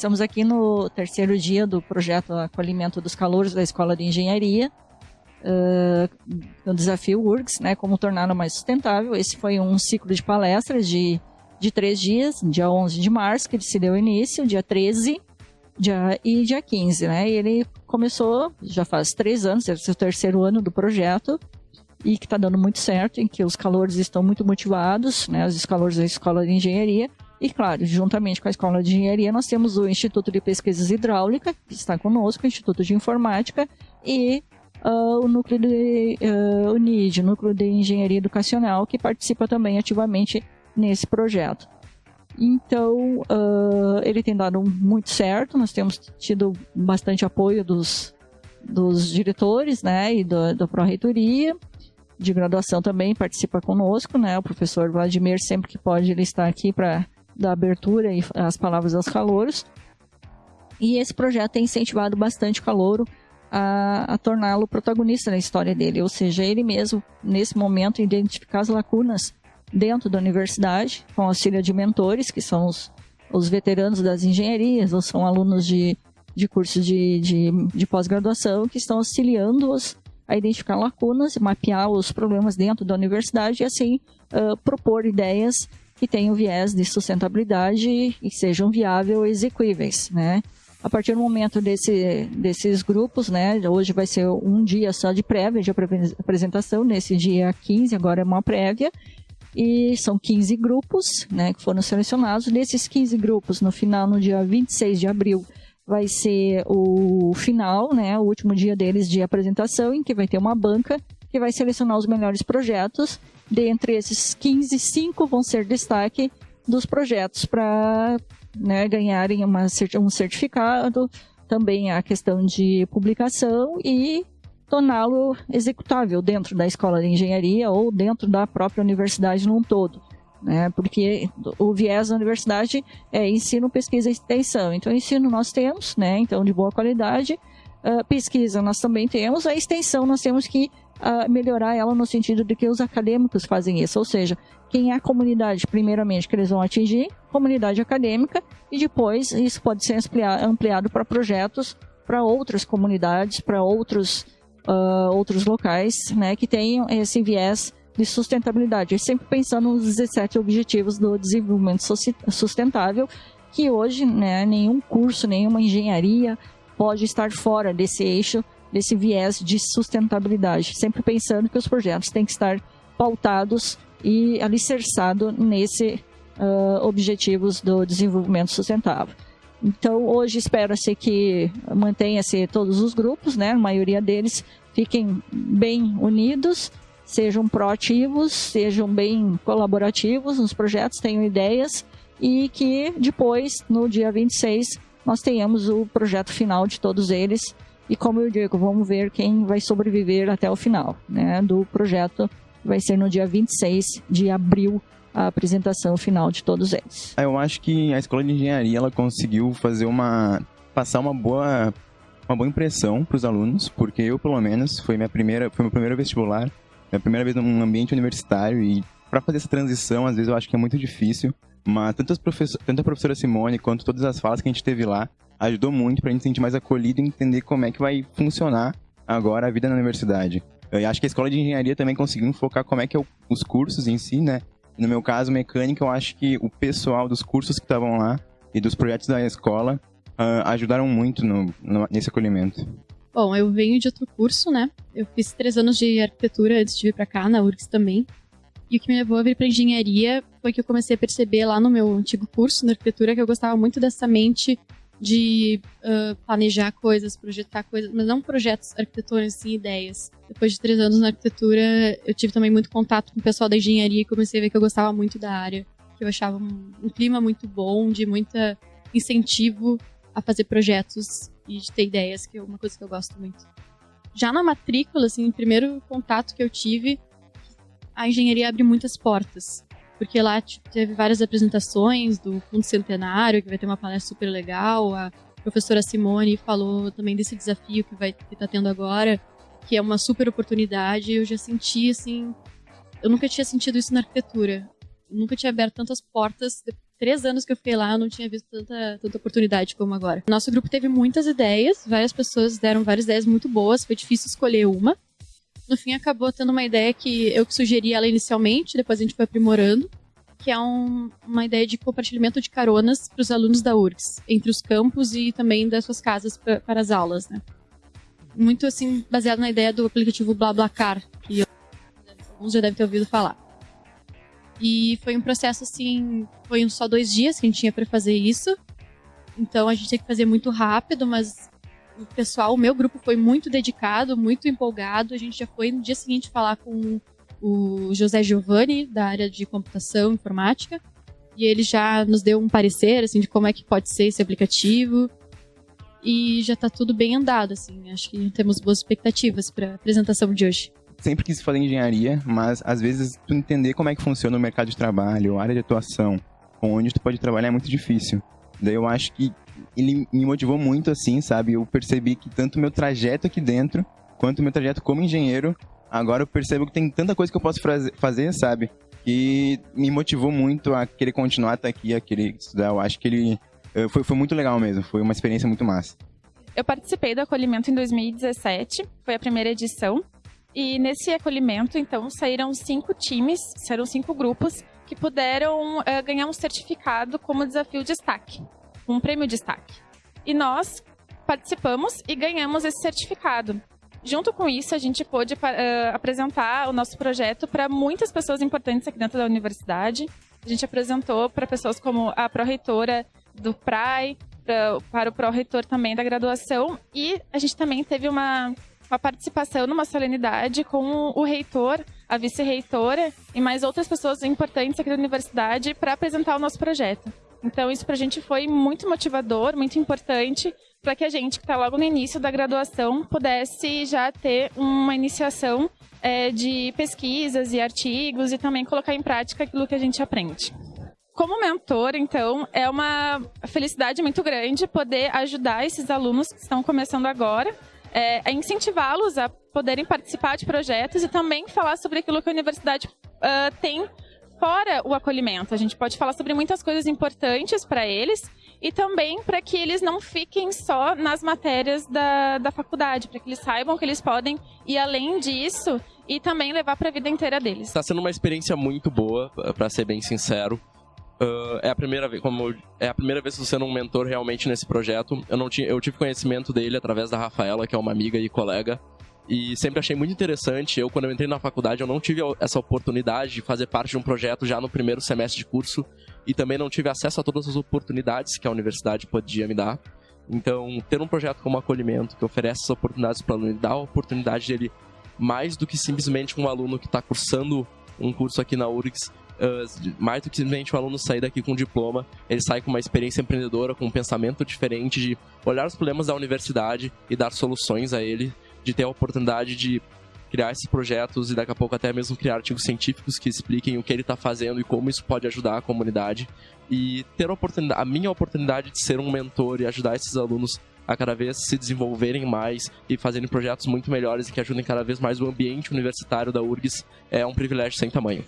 Estamos aqui no terceiro dia do projeto Acolhimento dos Calouros da Escola de Engenharia, uh, no desafio URGS, né, como torná-lo mais sustentável. Esse foi um ciclo de palestras de, de três dias, dia 11 de março, que ele se deu início, dia 13 dia, e dia 15, né, e ele começou, já faz três anos, é o terceiro ano do projeto, e que está dando muito certo, em que os calores estão muito motivados, né, os calores da Escola de Engenharia, e, claro, juntamente com a Escola de Engenharia, nós temos o Instituto de Pesquisas Hidráulica, que está conosco, o Instituto de Informática e uh, o Núcleo de uh, o Núcleo de Engenharia Educacional, que participa também ativamente nesse projeto. Então, uh, ele tem dado muito certo, nós temos tido bastante apoio dos, dos diretores né, e da, da Pró-Reitoria, de graduação também participa conosco, né? O professor Vladimir, sempre que pode, ele está aqui para da abertura e as palavras aos calouros. E esse projeto tem incentivado bastante o calouro a, a torná-lo protagonista na história dele, ou seja, ele mesmo, nesse momento, identificar as lacunas dentro da universidade, com auxílio de mentores, que são os, os veteranos das engenharias, ou são alunos de, de cursos de, de, de pós-graduação, que estão auxiliando-os a identificar lacunas, mapear os problemas dentro da universidade e, assim, uh, propor ideias que tenham viés de sustentabilidade e sejam viáveis e execuíveis, né? A partir do momento desse, desses grupos, né, hoje vai ser um dia só de prévia, de apresentação, nesse dia 15, agora é uma prévia, e são 15 grupos, né, que foram selecionados. Desses 15 grupos, no final, no dia 26 de abril, vai ser o final, né, o último dia deles de apresentação, em que vai ter uma banca que vai selecionar os melhores projetos Dentre esses 15, 5 vão ser destaque dos projetos para né, ganharem uma, um certificado, também a questão de publicação e torná-lo executável dentro da escola de engenharia ou dentro da própria universidade num todo. Né? Porque o viés da universidade é ensino, pesquisa e extensão. Então, ensino nós temos, né? então de boa qualidade. Uh, pesquisa nós também temos, a extensão nós temos que uh, melhorar ela no sentido de que os acadêmicos fazem isso, ou seja, quem é a comunidade, primeiramente, que eles vão atingir, comunidade acadêmica, e depois isso pode ser ampliado para projetos para outras comunidades, para outros, uh, outros locais, né, que tenham esse viés de sustentabilidade, sempre pensando nos 17 objetivos do desenvolvimento sustentável, que hoje, né, nenhum curso, nenhuma engenharia pode estar fora desse eixo desse viés de sustentabilidade, sempre pensando que os projetos têm que estar pautados e alicerçados nesse uh, objetivos do desenvolvimento sustentável. Então, hoje espera-se que mantenha-se todos os grupos, né? A maioria deles fiquem bem unidos, sejam proativos, sejam bem colaborativos nos projetos, tenham ideias e que depois, no dia 26, nós tenhamos o projeto final de todos eles e como eu digo, vamos ver quem vai sobreviver até o final né, do projeto. Vai ser no dia 26 de abril a apresentação final de todos eles. Eu acho que a escola de engenharia ela conseguiu fazer uma passar uma boa uma boa impressão para os alunos, porque eu pelo menos foi minha primeira foi meu primeiro vestibular, minha primeira vez num ambiente universitário e para fazer essa transição às vezes eu acho que é muito difícil, mas tanto, tanto a professora Simone quanto todas as falas que a gente teve lá ajudou muito pra gente se sentir mais acolhido e entender como é que vai funcionar agora a vida na universidade. Eu acho que a escola de engenharia também conseguiu focar como é que é o, os cursos em si, né? No meu caso, mecânica, eu acho que o pessoal dos cursos que estavam lá e dos projetos da escola uh, ajudaram muito no, no, nesse acolhimento. Bom, eu venho de outro curso, né? Eu fiz três anos de arquitetura antes de vir para cá, na URGS também. E o que me levou a vir para engenharia foi que eu comecei a perceber lá no meu antigo curso na arquitetura que eu gostava muito dessa mente de uh, planejar coisas, projetar coisas, mas não projetos arquitetônicos, sim ideias. Depois de três anos na arquitetura, eu tive também muito contato com o pessoal da engenharia e comecei a ver que eu gostava muito da área, que eu achava um, um clima muito bom, de muita incentivo a fazer projetos e de ter ideias, que é uma coisa que eu gosto muito. Já na matrícula, assim, o primeiro contato que eu tive, a engenharia abre muitas portas porque lá teve várias apresentações do Fundo Centenário, que vai ter uma palestra super legal. A professora Simone falou também desse desafio que vai que tá tendo agora, que é uma super oportunidade. Eu já senti assim, eu nunca tinha sentido isso na arquitetura. Eu nunca tinha aberto tantas portas três anos que eu fiquei lá, eu não tinha visto tanta, tanta oportunidade como agora. Nosso grupo teve muitas ideias, várias pessoas deram várias ideias muito boas, foi difícil escolher uma. No fim, acabou tendo uma ideia que eu que sugeri ela inicialmente, depois a gente foi aprimorando, que é um, uma ideia de compartilhamento de caronas para os alunos da URGS, entre os campos e também das suas casas pra, para as aulas, né? Muito, assim, baseado na ideia do aplicativo BlaBlaCar, que alguns já devem ter ouvido falar. E foi um processo assim, foi só dois dias que a gente tinha para fazer isso. Então a gente tinha que fazer muito rápido, mas o pessoal, o meu grupo foi muito dedicado, muito empolgado. A gente já foi no dia seguinte falar com o José Giovanni, da área de computação informática, e ele já nos deu um parecer assim de como é que pode ser esse aplicativo. E já está tudo bem andado, assim. Acho que temos boas expectativas para a apresentação de hoje sempre quis fazer engenharia, mas às vezes tu entender como é que funciona o mercado de trabalho, a área de atuação, onde tu pode trabalhar é muito difícil. Daí eu acho que ele me motivou muito assim, sabe? Eu percebi que tanto meu trajeto aqui dentro, quanto meu trajeto como engenheiro, agora eu percebo que tem tanta coisa que eu posso fazer, sabe? Que me motivou muito a querer continuar até aqui, a querer estudar. Eu acho que ele eh, foi, foi muito legal mesmo, foi uma experiência muito massa. Eu participei do acolhimento em 2017, foi a primeira edição. E nesse acolhimento, então, saíram cinco times, saíram cinco grupos que puderam uh, ganhar um certificado como desafio destaque, um prêmio destaque. E nós participamos e ganhamos esse certificado. Junto com isso, a gente pôde uh, apresentar o nosso projeto para muitas pessoas importantes aqui dentro da universidade. A gente apresentou para pessoas como a pró-reitora do PRAI, pra, para o pró-reitor também da graduação, e a gente também teve uma uma participação numa solenidade com o reitor, a vice-reitora e mais outras pessoas importantes aqui da universidade para apresentar o nosso projeto. Então, isso para a gente foi muito motivador, muito importante, para que a gente, que está logo no início da graduação, pudesse já ter uma iniciação é, de pesquisas e artigos e também colocar em prática aquilo que a gente aprende. Como mentor, então, é uma felicidade muito grande poder ajudar esses alunos que estão começando agora é, incentivá-los a poderem participar de projetos e também falar sobre aquilo que a universidade uh, tem fora o acolhimento. A gente pode falar sobre muitas coisas importantes para eles e também para que eles não fiquem só nas matérias da, da faculdade, para que eles saibam que eles podem ir além disso e também levar para a vida inteira deles. Está sendo uma experiência muito boa, para ser bem sincero. Uh, é a primeira vez, como é a primeira vez que sendo um mentor realmente nesse projeto. Eu não tinha, eu tive conhecimento dele através da Rafaela, que é uma amiga e colega, e sempre achei muito interessante. Eu quando eu entrei na faculdade, eu não tive essa oportunidade de fazer parte de um projeto já no primeiro semestre de curso e também não tive acesso a todas as oportunidades que a universidade podia me dar. Então, ter um projeto como acolhimento que oferece essas oportunidades para o aluno dá a oportunidade dele mais do que simplesmente um aluno que está cursando um curso aqui na URGS uh, mais do que simplesmente o aluno sair daqui com um diploma, ele sai com uma experiência empreendedora, com um pensamento diferente de olhar os problemas da universidade e dar soluções a ele, de ter a oportunidade de criar esses projetos e daqui a pouco até mesmo criar artigos científicos que expliquem o que ele está fazendo e como isso pode ajudar a comunidade e ter a, oportunidade, a minha oportunidade de ser um mentor e ajudar esses alunos a cada vez se desenvolverem mais e fazerem projetos muito melhores e que ajudem cada vez mais o ambiente universitário da URGS é um privilégio sem tamanho.